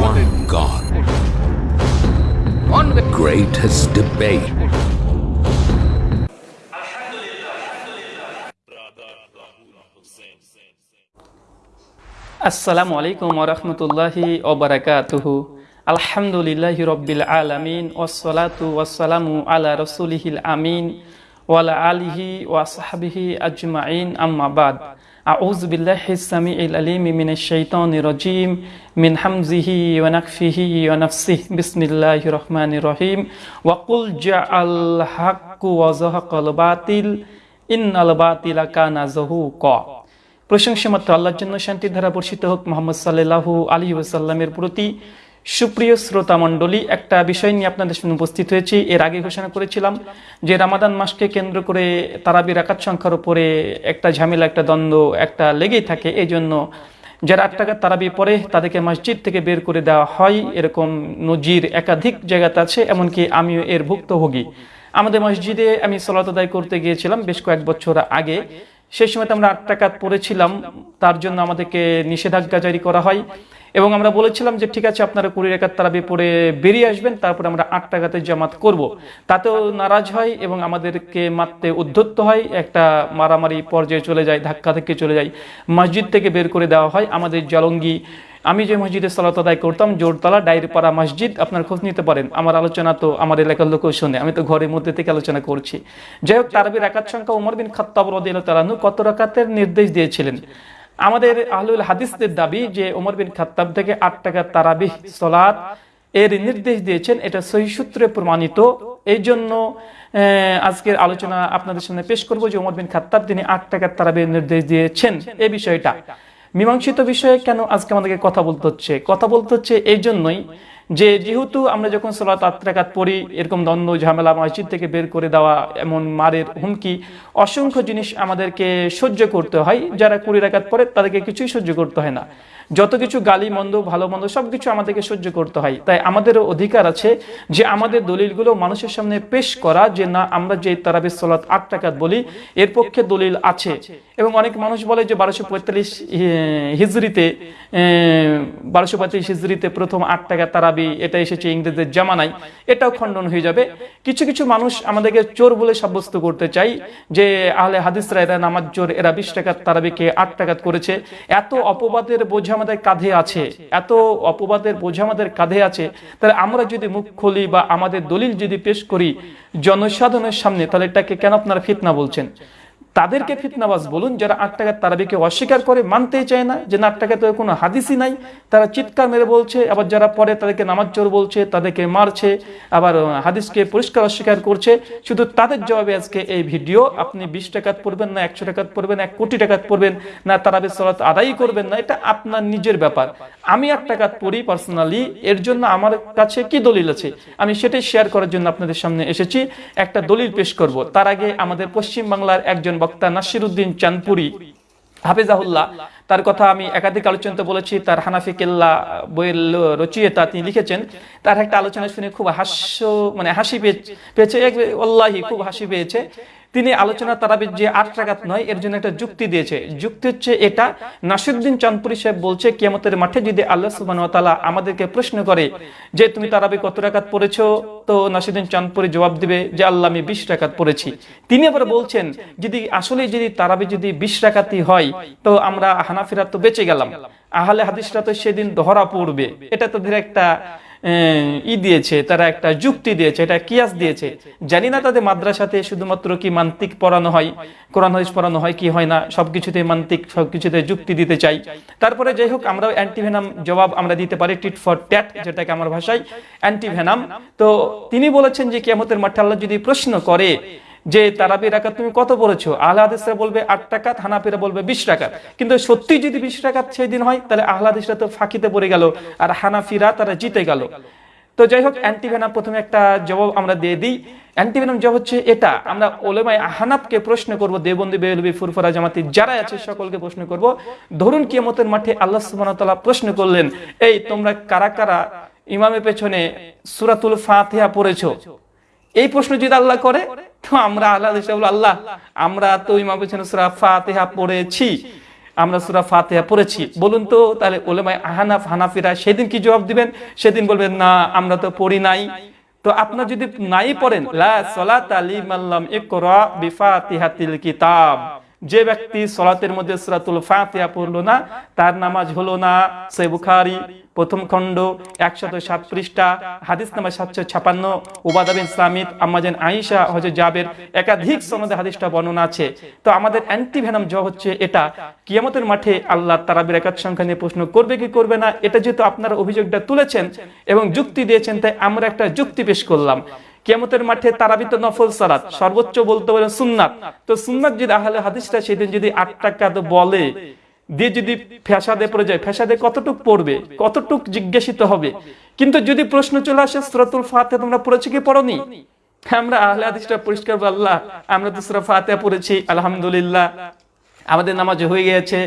One God. Greatest debate. আসসালামু আলাইকুম ওরহমতুল্লাহি ওবরাকাতুহু আলহামদুলিল্লাহি রব্বিল আলামিন ওয়াসসালাতু ওয়াসসালামু আলা রসুলিহিল আমিন ওয়ালা আলিহি ওয়াসাহাবিহি আজমাইন আম্মা বাদ أعوذ بالله السميع العليم من الشيطان الرجيم من حمزه ونكفه ونفسه بسم الله الرحمن الرحيم وقل جاء الحق وزهق الباطل إن الباطل كان زهوقا প্রশংসা মাত্র আল্লাহর জন্য শান্তি ধারা বর্ষিত হোক মোহাম্মদ সাল্লাহু আলী ওসাল্লামের প্রতি সুপ্রিয় শ্রোতা মণ্ডলী, একটা বিষয় নিয়ে আপনাদের সামনে উপস্থিত হয়েছি। এর আগে ঘোষণা করেছিলাম যে রামাদান মাসকে কেন্দ্র করে তারাবি রাকাত সংখ্যার উপরে একটা ঝামেলা, একটা দ্বন্দ্ব, একটা লেগেই থাকে। এই জন্য যারা আট টাকার তারাবি পরে তাদেরকে মসজিদ থেকে বের করে দেওয়া হয়। এরকম নজির একাধিক জায়গাতে আছে, এমনকি আমিও এর ভুক্তভোগী। আমাদের মসজিদে আমি সলাত আদায় করতে গিয়েছিলাম বেশ কয়েক বছর আগে। সেই সময় আমরা আট টাকাত পড়েছিলাম। তার জন্য আমাদেরকে নিষেধাজ্ঞা জারি করা হয়। এবং আমরা বলেছিলাম যে ঠিক আছে, আপনারা কুড়ি রেখার তারাবি পড়ে বেরিয়ে আসবেন, তারপরে আমরা আট টাকাতে জামাত করব। তাতেও নারাজ হয় এবং আমাদেরকে মারতে উদ্ধত্ত হয়। একটা মারামারি পর্যায়ে চলে যায়, ধাক্কা থেকে চলে যায়, মসজিদ থেকে বের করে দেওয়া হয়। আমাদের জলঙ্গি, আমি যে মসজিদে সালাত আদায় করতাম, জোরতলা ডায়েরিপাড়া মসজিদ, আপনার খোঁজ নিতে পারেন। আমার আলোচনা তো আমার এলাকার লোকও শুনে, আমি তো ঘরের মধ্যে থেকে আলোচনা করছি। যাই হোক, তারাবির রাকাত সংখ্যা উমর বিন খাত্তাব রদিয়াল তালানু কত রাকাতের নির্দেশ দিয়েছিলেন? আমাদের আহলুল হাদিসদের দাবি যে ওমর বিন খাত্তাব থেকে আট টাকা তারাবিহ সলাদ এর নির্দেশ দিয়েছেন। এটা সহি সূত্রে প্রমাণিত। এই জন্য আজকের আলোচনা আপনাদের সামনে পেশ করব যে ওমর বিন খাত্তাব তিনি আট টাকার তারাবির নির্দেশ দিয়েছেন এই বিষয়টা। মীমাংসিত বিষয়ে কেন আজকে আমাদেরকে কথা বলতে হচ্ছে? কথা বলতে হচ্ছে এই জন্যই যে যেহেতু আমরা যখন সলাত আত্রাকাত পড়ি, এরকম দ্বন্দ্ব, ঝামেলা, মসজিদ থেকে বের করে দেওয়া এমন মারের হুমকি, অসংখ্য জিনিস আমাদেরকে সহ্য করতে হয়। যারা কুড়ি রাকাত পরে তাদেরকে কিছুই সহ্য করতে হয় না। যত কিছু গালি মন্দ, ভালো মন্দ সব কিছু আমাদেরকে সহ্য করতে হয়। তাই আমাদেরও অধিকার আছে যে আমাদের দলিলগুলো মানুষের সামনে পেশ করা, যে না, আমরা যে তারাবি সলাত আট টাকাত বলি, এর পক্ষে দলিল আছে। এবং অনেক মানুষ বলে যে বারোশো পঁয়তাল্লিশ হিজড়িতে বারোশো পঁয়তাল্লিশ হিজড়িতে প্রথম আট টাকা তারাবি, এটা এসেছে ইংরেজদের জামানায়। এটাও খণ্ডন হয়ে যাবে। কিছু কিছু মানুষ আমাদেরকে চোর বলে সাব্যস্ত করতে চাই, যে আহলে হাদিসরা এরা নামাজ চোর, এরা বিশ টাকার তারাবিকে আট টাকাত করেছে। এত অপবাদের বোঝা আমাদের কাঁধে আছে, এত অপবাদের বোঝা আমাদের কাঁধে আছে, তাহলে আমরা যদি মুখ খুলি বা আমাদের দলিল যদি পেশ করি, জনসাধারণের সামনে তাহলে এটাকে কেন আপনারা ফিতনা বলছেন? তাদেরকে ফিতনাবাজ বলুন, যারা আট টাকার তারাবিকে অস্বীকার করে মানতেই চায় না, যে আট টাকা তো কোনো হাদিসই নাই। তারা চিৎকার মেরে বলছে, আবার যারা পরে তাদেরকে নামাজ চোর বলছে, তাদেরকে মারছে, আবার হাদিসকে পরিষ্কার অস্বীকার করছে। শুধু তাদের জবাবে আজকে এই ভিডিও। আপনি বিশ টাকাত পড়বেন না, একশো টাকাত পড়বেন, এক কোটি টাকাত পড়বেন না তারাবি সলাত আদায় করবেন না, এটা আপনার নিজের ব্যাপার। আমি আট টাকাত পড়ি পার্সোনালি, এর জন্য আমার কাছে কি দলিল আছে? আমি সেটাই শেয়ার করার জন্য আপনাদের সামনে এসেছি। একটা দলিল পেশ করব। তার আগে আমাদের পশ্চিম বাংলার একজন বক্তা নাসির উদ্দিন চাঁদপুরি, হাফিজাহুল্লাহ। তার কথা আমি একাধিক আলোচনাতে বলেছি, তার হানাফি কেল্লা বইয়ের রচিয়ে তা তিনি লিখেছেন। তার একটা আলোচনা শুনে খুব হাস্য মানে হাসি পেয়েছে। আল্লাহি খুব হাসি পেয়েছে। তিনি আলোচনা তারাবির যে আট টাকাত নয়, এর জন্য একটা যুক্তি দিয়েছে। যুক্তি হচ্ছে এটা নাসিরুদ্দিন চাঁদপুরি সাহেব বলছে, কিয়ামতের মাঠে যদি আল্লাহ সুবান তালা আমাদেরকে প্রশ্ন করে যে, তুমি তারাবি কত টাকাত পড়েছ? তো নাসিরুদ্দিন চাঁদপুরি জবাব দিবে যে, আল্লাহ, আমি বিশ টাকাত পড়েছি। তিনি আবার বলছেন, যদি, আসলে যদি তারাবি যদি বিশ টাকাতি হয়, তো আমরা হানাফিরা তো বেঁচে গেলাম। আহলে হাদিসরা তো সেদিন ধরা পড়বে। এটা তাদের একটা ই দিয়েছে, তারা একটা যুক্তি দিয়েছে এটা কিয়াস দিয়েছে। জানি না তাদের মাদ্রাসাতে শুধুমাত্র কি মান্তিক পড়ানো হয়, কোরআন, হাদিস পড়ানো হয় কি হয় না, সবকিছুতে মান্তিক, সবকিছুতে যুক্তি দিতে চাই। তারপরে যাই হোক আমরা অ্যান্টিভেনাম জবাব আমরা দিতে পারি, টিট ফর ট্যাট যেটাকে আমার ভাষায়, অ্যান্টিভেনাম। তো তিনি বলেছেন যে কিয়ামতের মাঠে আল্লাহ যদি প্রশ্ন করে যে তারাবি রাকাত তুমি কত পড়েছো আহলাদিসরা বলবে আট টাকা হানাফিরা বলবে বিশ টাকা কিন্তু সত্যি যদি বিশ টাকা সেই দিন হয়, তাহলে আহলাদিসরা তো ফাঁকিতে পড়ে গেল আর হানাফিরা তারা জিতে গেল। তো যাই হোক, অ্যান্টিভেনাম প্রথমে একটা জবাব আমরা দিয়ে দিই। অ্যান্টিভেনাম জবাব হচ্ছে এটা, আমরা ওলেমাই হানাফকে প্রশ্ন করব দেবন্দি বেলবি ফুরফরা, জামাতি যারা আছে সকলকে প্রশ্ন করব। ধরুন কিয়ামতের মাঠে আল্লাহ সুবহানাহু তাআলা প্রশ্ন করলেন, এই তোমরা কারা কারা ইমামের পেছনে সূরাতুল ফাতিহা পড়েছো? এই প্রশ্ন যদি আল্লাহ করে তো আমরা আল্লাহ আল্লাহ, আমরা তো ইমাম পেছনে সুরা ফাতেহা পড়েছি। আমরা সুরা ফাতেহা পড়েছি। বলুন তো, তাহলে ওলেমায় আহানাফ, হানাফিরা সেদিন কি জবাব দিবেন? সেদিন বলবেন, না, আমরা তো পড়ি নাই। তো আপনার যদি নাই পড়েন, লা সলাত আলী মাল্লাম ইকরা বিফাতিহাতিল কিতাব। যে ব্যক্তি সলাতের মধ্যে সুরাতুল ফাতিহা পড়ল না, তার নামাজ হলো না। সে বুখারি, প্রথম খণ্ড, একশত সাত পৃষ্ঠা হাদিস নাম্বার সাতশো ছাপান্ন। উবাদাবিন সামিদ আমাজেন আইসা হজে জাবের একাধিক সনদে হাদিসটা বর্ণনা আছে। তো আমাদের অ্যান্টি ভেনাম জবাব হচ্ছে এটা। কিয়ামতের মাঠে আল্লাহ তারাবির একাত সংখ্যা নিয়ে প্রশ্ন করবে কি করবে না, এটা যেহেতু আপনারা অভিযোগটা তুলেছেন এবং যুক্তি দিয়েছেন, তাই আমরা একটা যুক্তি পেশ করলাম। কেমতের মাঠে তারাবি তো নফল সালাত, সর্বোচ্চ বলতে পারেন সুন্নাত। তো সুন্নাত যদি আহলে হাদিসটা সেদিন যদি আট টাকা বলে, দিয়ে যদি ফ্যাসাদে পড়ে যায়, ফ্যাসাদে কতটুক পড়বে, কতটুক জিজ্ঞাসিত হবে? কিন্তু যদি প্রশ্ন চলে আসে, সুরাতুল ফাতে তোমরা পড়েছো কি পড়নি? আমরা আহলে হাদিসটা পরিষ্কার আল্লাহ আমরা তো সুরা ফাতে পড়েছি, আলহামদুলিল্লাহ। আমাদের নামাজ হয়ে গেছে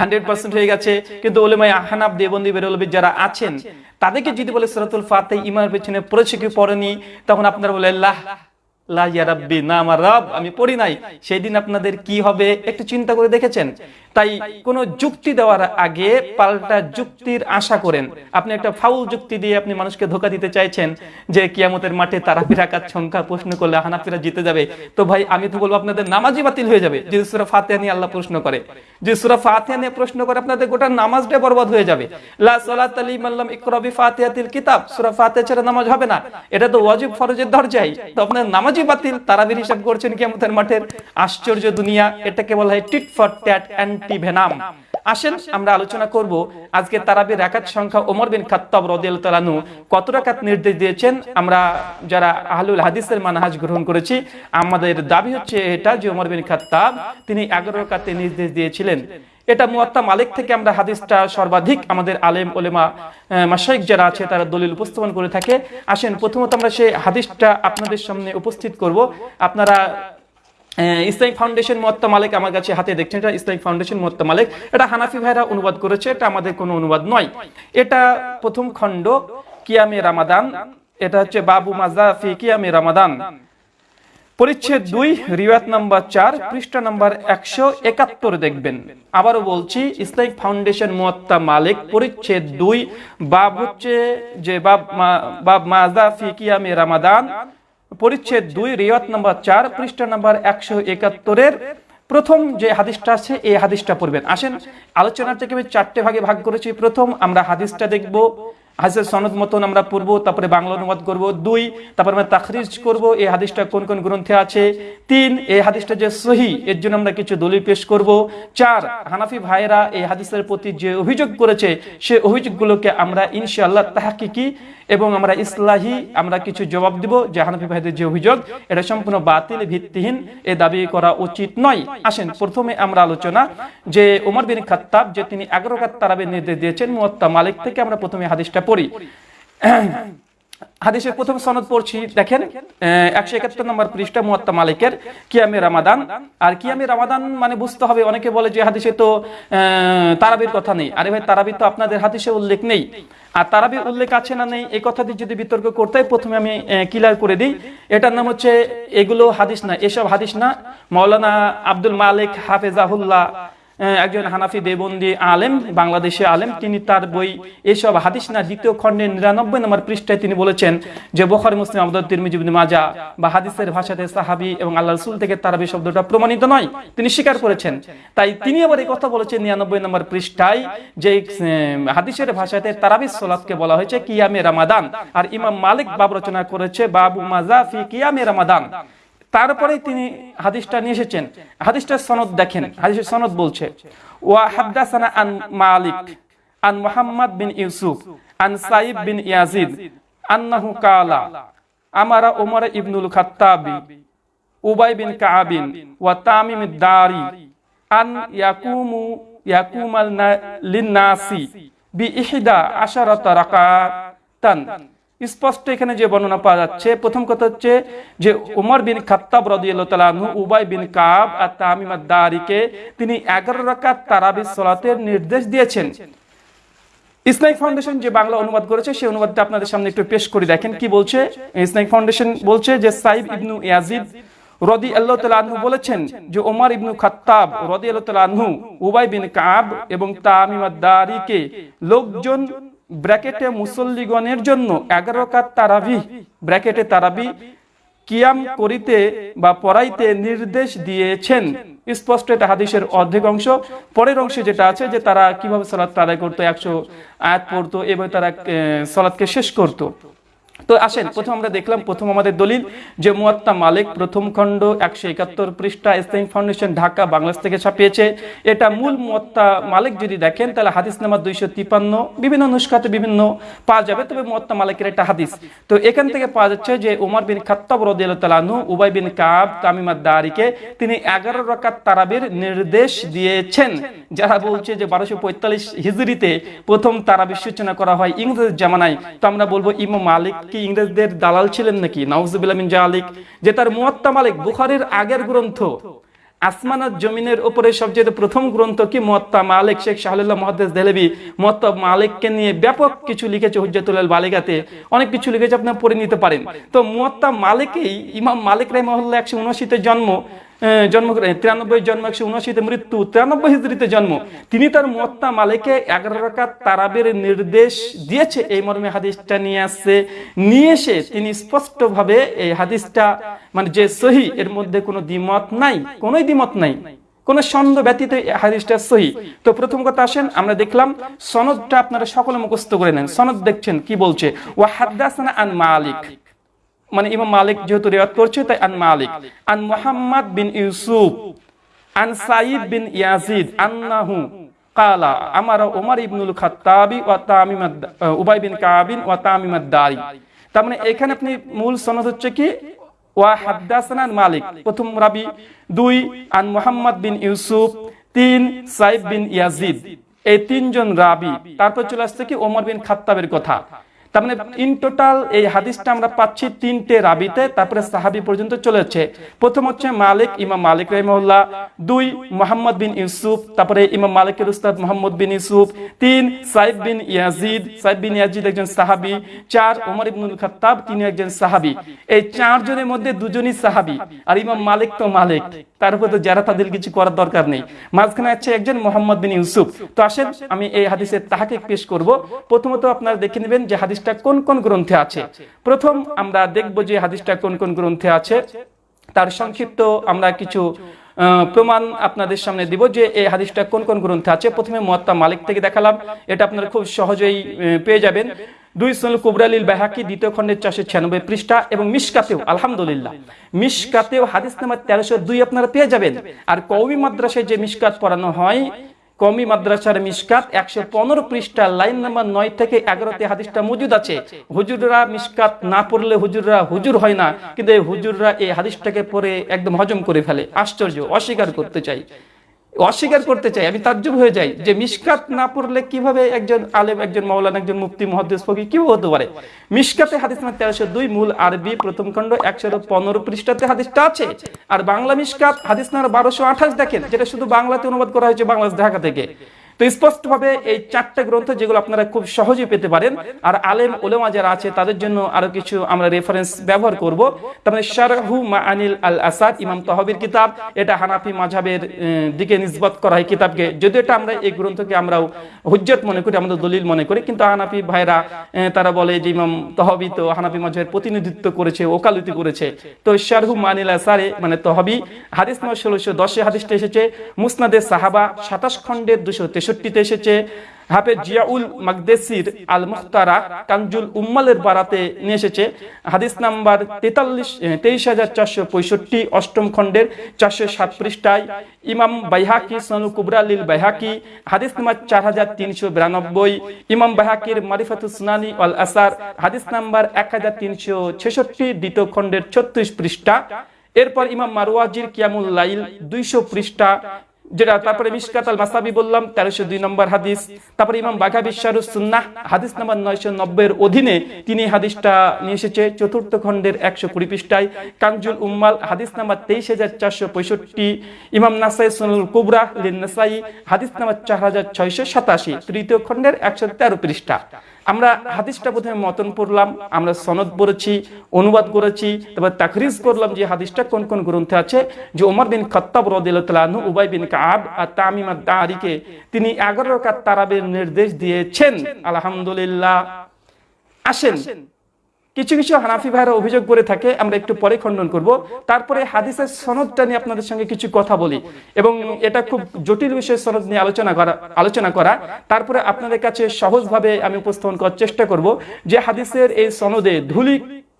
হান্ড্রেড পার্সেন্ট হয়ে গেছে। কিন্তু ওলেমাই আহানাব দেবন্দি বেরোলবি যারা আছেন, তাদেরকে যদি বলে সরাতুল ফাতে ইমার পেছনে পড়েছে কি পড়েনি, তখন আপনারা বলে আল্লাহ লা আমার রব, আমি পড়ি নাই। সেই দিন আপনাদের কি হবে, একটু চিন্তা করে দেখেছেন? তাই কোনো যুক্তি দেওয়ার আগে পাল্টা যুক্তির আশা করেন। আপনি একটা ফাউল যুক্তি দিয়ে আপনি মানুষকে ধোকা দিতে চাইছেন যে কিয়ামতের মাঠে তারাবির আকার সংখ্যা, প্রশ্ন করলে হানাফিরা জিতে যাবে। তো ভাই, আমি তো বলব আপনাদের নামাজই বাতিল হয়ে যাবে। যদি সুরা ফাতিহা নিয়ে আল্লাহ প্রশ্ন করে, যদি সুরা ফাতিহা নিয়ে প্রশ্ন করে, আপনাদের গোটা নামাজটা বরবাদ হয়ে যাবে। লা সালাত আলী মাল্লাম ইকরা বি ফাতিহাতিল কিতাব, সূরা ফাতিহা ছাড়া নামাজ হবে না। এটা তো ওয়াজিব ফরজের দরজাই। তো আপনার নামাজই বাতিল, তারাবির হিসাব করছেন কিয়ামতের মাঠের। আশ্চর্য দুনিয়া, এটাকে বলা হয় tit for tat anti venom. আসেন, আমরা আলোচনা করব আজকে তারাবির রাকাত সংখ্যা ওমর বিন খাত্তাব আনহু কত রাকাত নির্দেশ দিয়েছেন? আমরা যারা আহলুল হাদিসের মানহাজ গ্রহণ করেছি, আমাদের দাবি হচ্ছে এটা যে ওমর বিন খাত্তাব, তিনি 11 রাকাতে নির্দেশ দিয়েছিলেন। এটা মুয়াত্তা মালিক থেকে আমরা হাদিসটা সর্বাধিক আমাদের আলেম ওলেমা মাসাইক যারা আছে, তারা দলিল উপস্থাপন করে থাকে। আসেন, প্রথমত আমরা সেই হাদিসটা আপনাদের সামনে উপস্থিত করব। আপনারা ইসলামিক ফাউন্ডেশন মোয়াত্তা মালিক আমার কাছে হাতে দেখছেন এটা ইসলামিক ফাউন্ডেশন মোয়াত্তা মালিক। এটা হানাফি ভাইরা অনুবাদ করেছে, এটা আমাদের কোনো অনুবাদ নয়। এটা প্রথম খণ্ড কিয়ামে রামাদান, এটা হচ্ছে বাবু মাজা ফি কিয়ামে রামাদান। পরিচ্ছেদ দুই রিওয়াত নাম্বার চার, পৃষ্ঠা নাম্বার একশো একাত্তর দেখবেন। আবারও বলছি, ইসলামিক ফাউন্ডেশন মুয়াত্তা মালিক পরিচ্ছেদ দুই, বাব হচ্ছে যে বাব বাব মাজা ফি কিয়ামে রামাদান পরিচ্ছেদ দুই, রেওয়াত নাম্বার চার, পৃষ্ঠা নম্বর একশো একাত্তরের প্রথম যে হাদিসটা আছে, এই হাদিসটা পড়বেন। আসেন, আলোচনার থেকে আমি চারটে ভাগে ভাগ করেছি। প্রথম আমরা হাদিসটা দেখব হাদিসের সনদ মতন আমরা পড়ব, তারপরে বাংলা অনুবাদ করব। দুই, তারপরে আমরা তাখরিজ করব, এই হাদিসটা কোন কোন গ্রন্থে আছে? তিন, এই হাদিসটা যে সহি, এর জন্য আমরা কিছু দলিল পেশ করব। চার, হানাফি ভাইরা এই হাদিসের প্রতি যে অভিযোগ করেছে, সে অভিযোগগুলোকে আমরা ইনশাআল্লাহ তাহাকিকি এবং আমরা ইসলাহি আমরা কিছু জবাব দিব যে হানাফি ভাইদের যে অভিযোগ, এটা সম্পূর্ণ বাতিল, ভিত্তিহীন, এ দাবি করা উচিত নয়। আসেন, প্রথমে আমরা আলোচনা যে ওমর বিন খাত্তাব যে তিনি এগারো কাত তারাবের নির্দেশ দিয়েছেন, মুয়াত্তা মালিক থেকে আমরা প্রথমে হাদিসটা পড়ি। হাদিসের প্রথম সনদ পড়ছি, দেখেন একশো একাত্তর নম্বর পৃষ্ঠা মুয়াত্তা মালিকের কিয়ামে রামাদান। আর কিয়ামে রামাদান মানে বুঝতে হবে, অনেকে বলে যে হাদিসে তো তারাবির কথা নেই। আরে ভাই, তারাবির তো আপনাদের হাদিসে উল্লেখ নেই। আর তারাবির উল্লেখ আছে না নেই এই কথা দিয়ে যদি বিতর্ক করতে প্রথমে আমি ক্লিয়ার করে দিই। এটার নাম হচ্ছে, এগুলো হাদিস না, এসব হাদিস না। মৌলানা আব্দুল মালিক হাফেজাহুল্লাহ একজন হানাফি দেবন্দি আলেম, বাংলাদেশে আলেম, তিনি তার বই এসব হাদিস না, দ্বিতীয় খণ্ডের নিরানব্বই নম্বর পৃষ্ঠায় তিনি বলেছেন যে বোখারি, মুসলিম আবদুল তিরমিজি, ইবনে মাজা বা হাদিসের ভাষাতে সাহাবি এবং আল্লাহ রসুল থেকে তারাবি শব্দটা প্রমাণিত নয়। তিনি স্বীকার করেছেন। তাই তিনি আবার এই কথা বলেছেন নিরানব্বই নম্বর পৃষ্ঠায় যে হাদিসের ভাষাতে তারাবি সোলাতকে বলা হয়েছে কিয়ামে রামাদান। আর ইমাম মালিক বাব রচনা করেছে বাবু মাজা ফি কিয়ামে রামাদান। তারপরে তিনি হাদিসটা নিয়ে এসেছেন। হাদিসটার সনদ দেখেন। হাদিসের সনদ বলছে, ওয়া হাদ্দাসানা আন মালিক, আন মুহাম্মদ বিন ইউসুফ, আন সাইব বিন ইয়াজিদ, আন্নাহু কালা, আমারা উমর ইবনুল খাত্তাবি, উবাই বিন কাবিন ওয়া তামিম দারি, আন ইয়াকুমু ইয়াকুমাল লিন্নাসি বি ইহদা আশারাতা রাকাতান। স্পষ্ট এখানে যে বর্ণনা পাওয়া যাচ্ছে, প্রথম কথা হচ্ছে যে উমর বিন খাত্তাব তাআলা উবাই বিন কাব আর তামিম আদ-দারিকে তিনি 11 রাকাত তারাবির সালাতের নির্দেশ দিয়েছেন। ইসলামিক ফাউন্ডেশন যে বাংলা অনুবাদ করেছে, সেই অনুবাদটা আপনাদের সামনে একটু পেশ করে দেখেন কি বলছে। ইসলামিক ফাউন্ডেশন বলছে যে সাইব ইবনু ইয়াজিদ রদি আল্লাহ তালা বলেছেন যে ওমর ইবনু খাত্তাব রদি আল্লাহ তালা উবাই বিন কাব এবং তামিমাদারিকে লোকজন ব্র্যাকেটে মুসল্লিগণের জন্য এগারো কাত তারাবি ব্র্যাকেটে তারাবি কিয়াম করিতে বা পড়াইতে নির্দেশ দিয়েছেন। স্পষ্ট এটা হাদিসের অর্ধেক অংশ। পরের অংশে যেটা আছে যে তারা কীভাবে সালাত আদায় করতো একশো আয়াত পড়তো এবং তারা আহ, সালাতকে শেষ করতো। তো আসেন, প্রথম আমরা দেখলাম, প্রথম আমাদের দলিল যে মুয়াত্তা মালিক প্রথম খণ্ড একশো একাত্তর পৃষ্ঠা ইসলামিক ফাউন্ডেশন ঢাকা, বাংলাদেশ থেকে ছাপিয়েছে। এটা মূল মুয়াত্তা মালিক যদি দেখেন, তাহলে হাদিস নাম্বার দুইশো তিপান্ন, বিভিন্ন নুস্খাতে বিভিন্ন পাওয়া যাবে, তবে মুয়াত্তা মালিকের একটা হাদিস। তো এখান থেকে পাওয়া যাচ্ছে যে উমর বিন খাত্তাব তাআলাহু উবাই বিন কাব তামিমাদ দারিকে তিনি এগারো রকাত তারাবির নির্দেশ দিয়েছেন। যারা বলছে যে বারোশো পঁয়তাল্লিশ হিজরিতে প্রথম তারাবির সূচনা করা হয় ইংরেজের জামানায়, তো আমরা বলব ইমাম মালিক কি ইংরেজদের দালাল ছিলেন নাকি? নাউজুবিল্লাহ মিন জালিক, যে তার মুয়াত্তা মালিক বুখারীর আগের গ্রন্থ আসমানাত জমিনের উপরে সবচেয়ে প্রথম গ্রন্থ কি মুয়াত্তা মালিক? শেখ শাহুল্লাহ মহাদ্দেস দেহলেবি মুয়াত্তা মালিককে নিয়ে ব্যাপক কিছু লিখেছে হুজ্জাতুল বালিগাতে। অনেক কিছু লিখেছে আপনারা পড়ে নিতে পারেন। তো মুয়াত্তা মালিকেই, ইমাম মালিক রাহিমাহুল্লাহ একশো উনআশিতে জন্ম জন্ম তিরানব্বই জন্ম, একশো উনআশিতে মৃত্যু, তিরানব্বই হিজড়িতে জন্ম। তিনি তার মুয়াত্তা মালিকে এগারো রাকাত তারাবের নির্দেশ দিয়েছে। এই মর্মে হাদিসটা নিয়ে আসছে। নিয়ে এসে তিনি স্পষ্টভাবে এই হাদিসটা মানে যে সহি, এর মধ্যে কোনো দ্বিমত নাই, কোনোই দ্বিমত নাই, কোন সন্দেহ ব্যতীত হাদিসটা সহি। তো প্রথম কথা আসেন, আমরা দেখলাম সনদটা আপনারা সকলে মুখস্থ করে নেন। সনদ দেখছেন, কি বলছে? ওয়া হাদ্দাসানা আন মালিক। মানে ইমাম মালিক যেহেতু রিওয়াত করছে, তাই আন মালিক। আন মুহাম্মদ বিন ইউসুফ, আন সাইদ বিন ইয়াজিদ, আন্নাহু কালা, আমার ওমর ইবনুল খাত্তাবি ওয়া তামিমাদ উবাই বিন কাবিন ওয়া তামিমাদ দারি। তার মানে এখানে আপনি মূল সনদ হচ্ছে কি? ওয়া হাদ্দাসানা আন মালিক। প্রথম রাবি, দুই, আন মুহাম্মদ বিন ইউসুফ, তিন সাইদ বিন ইয়াজিদ। এই তিনজন রাবি। তারপর চলে আসছে কি? ওমর বিন খাত্তাবের কথা। তার মানে ইন টোটাল এই হাদিসটা আমরা পাচ্ছি তিনটে রাবিতে, তারপরে সাহাবি পর্যন্ত প্রথম হচ্ছে মালিক, ইমাম মালিক দুই, মোহাম্মদ বিন ইউসুফ, তারপরে ইমাম মালিকের উস্তাদ মোহাম্মদ বিন ইউসুফ। তিন বিন ইয়াজিদ বিন ইয়াজিদ একজন সাহাবি। চার, ওমর ইবনুল তিনি একজন সাহাবি। এই চারজনের মধ্যে দুজনই সাহাবি, আর ইমাম মালিক তো মালিক। তার উপর তো যারা তাদের কিছু করার দরকার নেই। মাঝখানে আছে একজন মোহাম্মদ বিন ইউসুফ। তো আসেন, আমি এই হাদিসের তাহাকে পেশ করব। প্রথমত আপনারা দেখে নেবেন যে হাদিসটা কোন কোন গ্রন্থে আছে? প্রথম আমরা দেখব যে হাদিসটা কোন কোন গ্রন্থে আছে। তার সংক্ষিপ্ত আমরা কিছু প্রমাণ আপনাদের সামনে দিব যে এই হাদিসটা কোন কোন গ্রন্থে আছে। প্রথমে মুয়াত্তা মালিক থেকে দেখালাম। এটা আপনারা খুব সহজেই পেয়ে যাবেন। দুই সুনুল কুবরালিল বাহাকি দ্বিতীয় খণ্ডের চারশো ছিয়ানব্বই পৃষ্ঠা এবং মিশকাতেও, আলহামদুলিল্লাহ। মিশকাতেও হাদিস নাম্বার তেরোশো দুই আপনারা পেয়ে যাবেন। আর কৌমি মাদ্রাসায় যে মিশকাত পড়ানো হয় কমি মাদ্রাসার মিসকাত একশো পনেরো পৃষ্ঠা লাইন নাম্বার নয় থেকে এগারোতে হাদিসটা মজুদ আছে। হুজুররা মিসকাত না পড়লে হুজুররা হুজুর হয় না, কিন্তু এই হুজুররা এই হাদিসটাকে পরে একদম হজম করে ফেলে। আশ্চর্য, অস্বীকার করতে চাই। অস্বীকার করতে চাই আমি তাজ্জব হয়ে যাই যে মিসকাত না পড়লে কীভাবে একজন আলেম একজন মৌলানা একজন মুফতি মহাদ্দেশ ফকি কীভাবে হতে পারে? মিসকাতে হাদিস নাম্বার তেরোশো দুই মূল আরবি প্রথম খণ্ড একশো পনেরো পৃষ্ঠাতে হাদিসটা আছে। আর বাংলা মিসকাত হাদিস নাম্বার বারোশো আঠাশ দেখেন যেটা শুধু বাংলাতে অনুবাদ করা হয়েছে বাংলাদেশ ঢাকা থেকে। তো স্পষ্টভাবে এই চারটে গ্রন্থ যেগুলো আপনারা খুব সহজে পেতে পারেন, আর আলেম ওলেমা যারা আছে, তাদের জন্য আরও কিছু আমরা রেফারেন্স ব্যবহার করব। তারপরে শারহু মা আনিল আল আসাদ ইমাম তহবির কিতাব, এটা হানাফি মাঝাবের দিকে নিসবত করা হয় কিতাবকে। যদিও এটা আমরা এই গ্রন্থকে আমরাও হুজ্জত মনে করি, আমাদের দলিল মনে করি, কিন্তু হানাফি ভাইরা তারা বলে যে ইমাম তহবি তো হানাফি মাঝাবের প্রতিনিধিত্ব করেছে, ওকালতি করেছে। তো শারহু মা আনিল আসারে মানে তহবি, হাদিস নম্বর ষোলোশো দশে হাদিসটা এসেছে, মুসনাদে সাহাবা, সাতাশ খণ্ডের দুশো তেষট্টিতে এসেছে হাফেজ জিয়াউল মাকদেসির আল মুখতারা কানজুল উম্মালের বারাতে নিয়ে এসেছে। হাদিস নাম্বার তেতাল্লিশ তেইশ হাজার চারশো পঁয়ষট্টি, অষ্টম খণ্ডের চারশো সাত পৃষ্ঠায় ইমাম বাইহাকি সনু কুবরালিল বাইহাকি, হাদিস নাম্বার চার হাজার তিনশো বিরানব্বই, ইমাম বাইহাকির মারিফাতুল সুনানি আল আসার, হাদিস নাম্বার এক হাজার তিনশো ছেষট্টি, দ্বিতীয় খণ্ডের ছত্রিশ পৃষ্ঠা। এরপর ইমাম মারওয়াজির কিয়ামুল লাইল দুইশো পৃষ্ঠা যেটা তারপরে মিশকাত আল মাসাবি বললাম, তেরোশো দুই নম্বর হাদিস। তারপরে ইমাম বাঘা বিশ্বারুস সুন্নাহ, হাদিস নাম্বার নয়শো নব্বই অধীনে তিনি হাদিসটা নিয়ে এসেছে, চতুর্থ খণ্ডের একশো কুড়ি পৃষ্ঠায়। কাঞ্জুল উম্মাল, হাদিস নাম্বার তেইশ হাজার চারশো পঁয়ষট্টি। ইমাম নাসাই সুনুল কুবরা লিন নাসাই, হাদিস নাম্বার চার হাজার ছয়শো সাতাশি। তৃতীয় খণ্ডের একশো তেরো পৃষ্ঠা। আমরা হাদিসটা বোধহয় মতন পড়লাম, আমরা সনদ পড়েছি, অনুবাদ করেছি, তারপর তাকরিজ করলাম যে হাদিসটা কোন কোন গ্রন্থে আছে, যে ওমর বিন খত্তাব রদিল্লাহ উবাই বিন কাব আর তামিমা দারিকে তিনি এগারো কাত তারাবের নির্দেশ দিয়েছেন। আলহামদুলিল্লাহ। আসেন। কিছু কিছু হানাফি ভাইরা অভিযোগ করে থাকে, আমরা একটু পরে খণ্ডন করব। তারপরে হাদিসের সনদটা নিয়ে আপনাদের সঙ্গে কিছু কথা বলি এবং এটা খুব জটিল বিষয় সনদ নিয়ে আলোচনা করা আলোচনা করা। তারপরে আপনাদের কাছে সহজভাবে আমি উপস্থাপন করার চেষ্টা করব যে হাদিসের এই সনদে ধুলি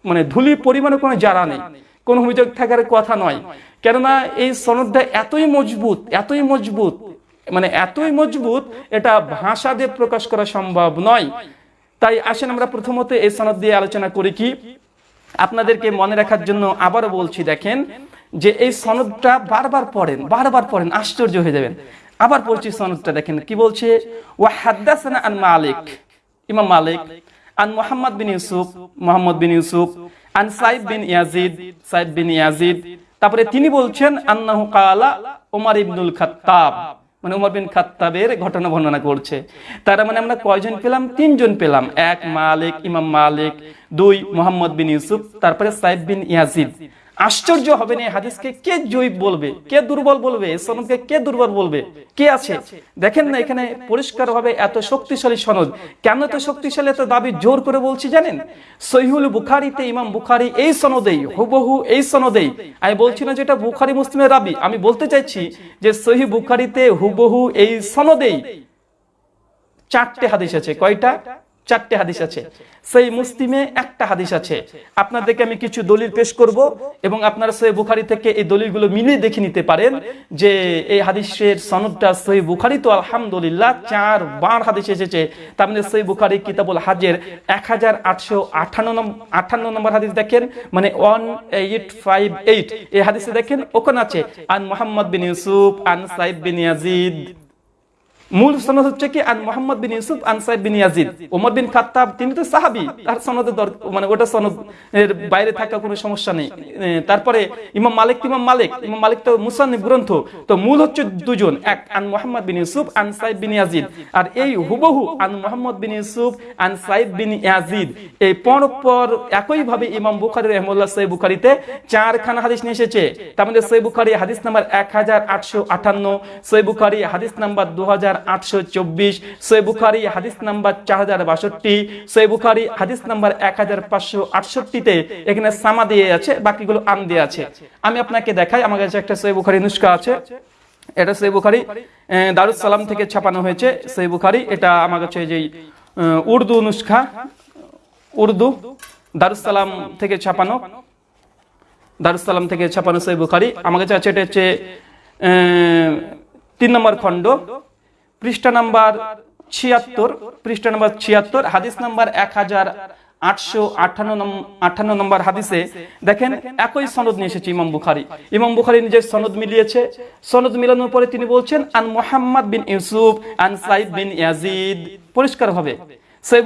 মানে ধুলি পরিমাণে কোনো জারা নেই, কোনো অভিযোগ থাকার কথা নয়। কেননা এই সনদটা এতই মজবুত এতই মজবুত মানে এতই মজবুত, এটা ভাষা দিয়ে প্রকাশ করা সম্ভব নয়। তাই আসেন আমরা প্রথমত এই সনদ দিয়ে আলোচনা করি কি? আপনাদেরকে মনে রাখার জন্য আবারও বলছি, দেখেন, যে এই সনদটা বারবার পড়েন বারবার পড়েন, আশ্চর্য হয়ে যাবেন। আবার পড়ছি সনদটা, দেখেন, কি বলছে? ওয়া হাদ্দাসানা আন মালিক, ইমাম মালিক, আন Mohammad bin Yusuf, Mohammad bin Yusuf, আন Said bin Yazid, Said bin Yazid. তারপরে তিনি বলছেন, আন্নাহু কালা ওমর ইবনুল খাত্তাব। মানে উমর বিন খাত্তাবের ঘটনা বর্ণনা করছে। তারা মানে আমরা কয়জন পেলাম? তিনজন পেলাম। এক মালিক, ইমাম মালিক, দুই মোহাম্মদ বিন ইউসুফ, তারপরে সাইফ বিন ইয়াজিদ আশ্চর্য হবে না হাদিসকে কে জয়ীব বলবে? কে দুর্বল বলবে? সনদকে কে দুর্বল বলবে? কে আছে? দেখেন না এখানে পরিষ্কার ভাবে এত শক্তিশালী সনদ। কেন এত শক্তিশালী, এত দাবি জোর করে বলছি জানেন? সহিহুল বুখারিতে, ইমাম বুখারি এই সনদেই, হুবহু এই সনদেই। আমি বলছি না যেটা বুখারি মুসলিমের দাবি আমি বলতে চাইছি যে সহি বুখারিতে হুবহু এই সনদেই চারটে হাদিস আছে। কয়টা? চারটে হাদিস আছে। সেই মুসলিমে একটা হাদিস আছে। আপনাদেরকে আমি কিছু দলিল পেশ করব এবং আপনারা সহি বুখারি থেকে এই দলিলগুলো মিলিয়ে দেখে নিতে পারেন যে এই হাদিসের সনদটা সহি বুখারি তো আলহামদুলিল্লাহ চার বার হাদিস এসেছে। তার মানে সহি বুখারি কিতাবুল হাজের এক হাজার আটশো আঠান্ন আঠান্ন নম্বর হাদিস দেখেন মানে ওয়ান এইট ফাইভ এইট। এই হাদিসে দেখেন ওখানে আছে আন মোহাম্মদ বিন ইউসুফ আন সাইব বিন ইয়াজিদ। মূল সনদ হচ্ছে কি, আন মোহাম্মদ বিন ইউসুফ, আন Said bin Yazid. Omar bin Khattab, তিনি তো সাহাবি, তার সনদে মানে ওটা সনদ, এর বাইরে থাকা কোনো সমস্যা নেই। তারপরে ইমাম মালিক ইমাম মালিক ইমাম মালিক তো মুসান্নিফ গ্রন্থ, তো মূল হচ্ছে দুজন, এক আন মোহাম্মদ বিন ইউসুফ, আন সাইদ বিন ইয়াজিদ। আর এই হুবহু আন মোহাম্মদ বিন ইউসুফ, আন সাইদ বিন ইয়াজিদ। এই পরপর একই ভাবে ইমাম বুখারী রহমুল্লাহ সহি বুখারীতে চারখানা হাদিস নিয়ে এসেছে। তার মধ্যে সহি বুখারী হাদিস নাম্বার এক হাজার আটশো আটান্ন, সহি বুখারী হাদিস নাম্বার দু হাজার আটশো চব্বিশ, সই বুখারি হাদিস আমি আপনাকে দেখাই, আমার কাছে একটা বুখারি নুস্কা আছে। এটা বুখারি দারুস সালাম থেকে ছাপানো হয়েছে সই বুখারি। এটা আমার কাছে যে উর্দু উর্দু থেকে ছাপানো দারুস সালাম থেকে ছাপানো বুখারি। আমার কাছে আছে, এটা হচ্ছে তিন নম্বর খণ্ড। পৃষ্ঠা নাম্বার ছিয়াত্তর, পৃষ্ঠা নাম্বার ছিয়াত্তর, হাদিস নাম্বার এক হাজার আটশো আটান্ন নম্বর হাদিসে দেখেন একই সনদ নিয়ে এসেছে ইমাম বুখারি। ইমাম বুখারি নিজের সনদ মিলিয়েছে। সনদ মিলানোর পরে তিনি বলছেন, আন মোহাম্মদ বিন ইউসুফ, আন সাইদ বিন ইয়াজিদ।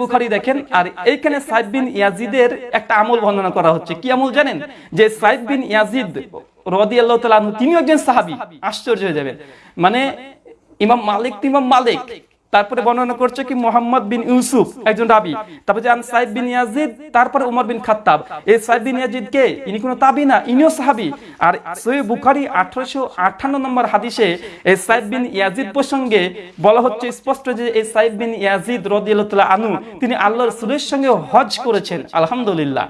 বুখারি দেখেন, আর এইখানে সাইদ বিন ইয়াজিদের একটা আমল বর্ণনা করা হচ্ছে। কি আমল জানেন? যে সাইদ বিন ইয়াজিদ রদি আল্লাহ তিনিও একজন সাহাবি। আশ্চর্য হয়ে যাবেন। মানে ইমাম মালিক তো ইমাম মালিক। তারপরে বর্ণনা করছে কি মোহাম্মদ বিন ইউসুফ, একজন রাবি। তারপরে বিন ইয়াজিদ, তারপরে উমর বিন খাত্তাব। এই বিন ইয়াজিদ কে? ইনি কোনো তাবি না, ইনিও সাহাবি। আর সহি বুখারি আঠারোশো আটান্ন নম্বর হাদিসে এই সাইদ বিন ইয়াজিদ প্রসঙ্গে বলা হচ্ছে স্পষ্ট যে এই সাইদ বিন ইয়াজিদ রদিয়াল্লাহ আনু তিনি আল্লাহ রসুলের সঙ্গে হজ করেছেন। আলহামদুলিল্লাহ।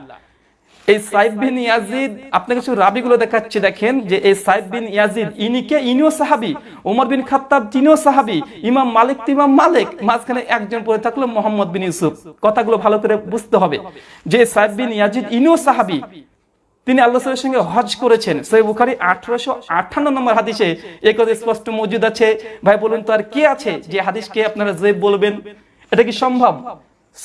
এই সাইব বিন ইয়াজিদ, আপনাকে কিছু রাবিগুলো দেখাচ্ছি, দেখেন যে এই সাইব বিন ইয়াজিদ ইনিকে ইনিও সাহাবি। ওমর বিন খাত্তাব, তিনিও সাহাবি। ইমাম মালিক ইমাম মালিক। মাঝখানে একজন পড়ে থাকল মোহাম্মদ বিন ইউসুফ। কথাগুলো ভালো করে বুঝতে হবে। যে সাইব বিন ইয়াজিদ, ইনিও সাহাবি। তিনি আল্লাহ সাল্লামের সঙ্গে হজ করেছেন। সই বুখারি আঠারোশো আটান্ন নম্বর হাদিসে এই কথা স্পষ্ট মজুদ আছে। ভাই, বলুন তো আর কে আছে? যে হাদিসকে আপনারা যে বলবেন, এটা কি সম্ভব?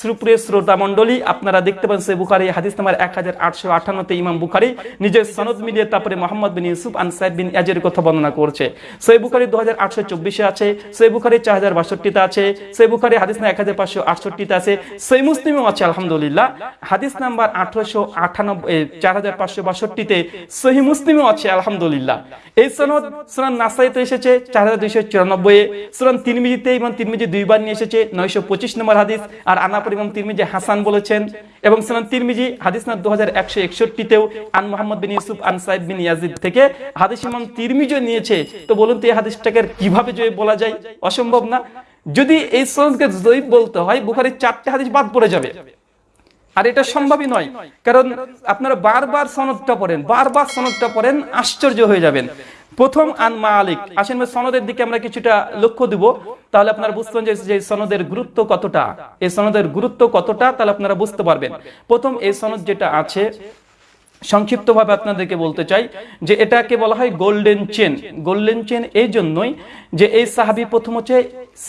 সুপ্রিয় শ্রোতা মন্ডলী আপনারা দেখতে পান সে বুখারি হাদিস নাম্বার এক হাজার আটশো আটান্নতে ইমাম বুখারি নিজের সনদ মিলিয়ে তারপরে মোহাম্মদ বিন ইউসুফ আন সাইদ বিন ইয়াজের কথা বর্ণনা করছে। সই বুখারি দু হাজার আটশো চব্বিশে আছে সই বুখারি চার হাজার বাষট্টিতে আছে সই বুখারি হাদিস নাম্বার এক হাজার পাঁচশো আটষট্টিতে আছে সই মুসলিমও আছে, আলহামদুলিল্লাহ। হাদিস নাম্বার আঠারোশো আটানব্বই চার হাজার পাঁচশো বাষট্টিতে সহি মুসলিমও আছে, আলহামদুলিল্লাহ। এই সনদ সুরান নাসাইতে এসেছে চার হাজার দুইশো চুরানব্বই সুরান তিরমিজিতে এবং তিরমিজি দুইবার নিয়ে এসেছে, নয়শো পঁচিশ নম্বর হাদিস। আর আনা তারপর ইমাম তিরমিজি হাসান বলেছেন এবং তিরমিজি, হাদিস না দু হাজার একশো একষট্টিতেও আন মোহাম্মদ বিন ইউসুফ, আন সাইদ বিন ইয়াজিদ থেকে হাদিস ইমাম তিরমিজিও নিয়েছে। তো বলুন তো এই হাদিসটাকে কীভাবে জয় বলা যায়? অসম্ভব না? যদি এই সনদকে জয়ীব বলতে হয়, বুখারির চারটে হাদিস বাদ পড়ে যাবে। আর এটা সম্ভবই নয়, কারণ আপনারা বারবার সনদটা পড়েন, বারবার সনদটা পড়েন, আশ্চর্য হয়ে যাবেন। প্রথম আন মালিক। আসেন সনদের দিকে আমরা কিছুটা লক্ষ্য দিব। তাহলে আপনারা বুঝতেন যে সনদের গুরুত্ব কতটা। এই সনদের গুরুত্ব কতটা তাহলে আপনারা বুঝতে পারবেন। প্রথম এই সনদ যেটা আছে সংক্ষিপ্তভাবে আপনাদেরকে বলতে চাই যে এটাকে বলা হয় গোল্ডেন চেন। গোল্ডেন চেন এই জন্যই যে এই সাহাবি প্রথম হচ্ছে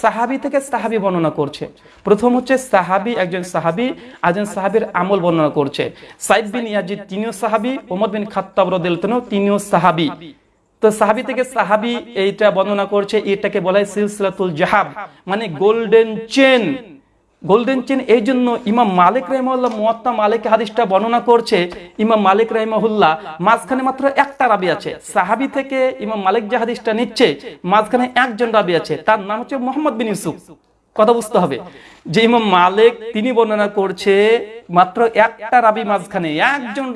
সাহাবি থেকে সাহাবি বর্ণনা করছে। প্রথম হচ্ছে সাহাবি একজন সাহাবি একজন সাহাবির আমল বর্ণনা করছে। সাইদ বিন ইয়াজিদ তিনিও সাহাবি ওমর বিন খাত্তাব রদিলতনও তিনিও সাহাবি। তো সাহাবি থেকে সাহাবি এইটা বর্ণনা করছে, এটাকে বলা সিলসিলাতুল জাহাব মানে গোল্ডেন চেন। গোল্ডেন চেন, এই জন্য ইমাম মালিক রহমুল্লাহ মুয়াত্তা মালিক হাদিসটা বর্ণনা করছে, ইমাম মালিক রহমহুল্লাহ, মাঝখানে মাত্র একটা রাবি আছে। সাহাবি থেকে ইমাম মালিক যে হাদিসটা নিচ্ছে, মাঝখানে একজন রাবি আছে, তার নাম হচ্ছে মোহাম্মদ বিন ইউসুফ। কথা বুঝতে হবে। যে ইমাম মালিক, তিনি বর্ণনা করছে, মাত্র একটা রাবি মাঝখানে, একজন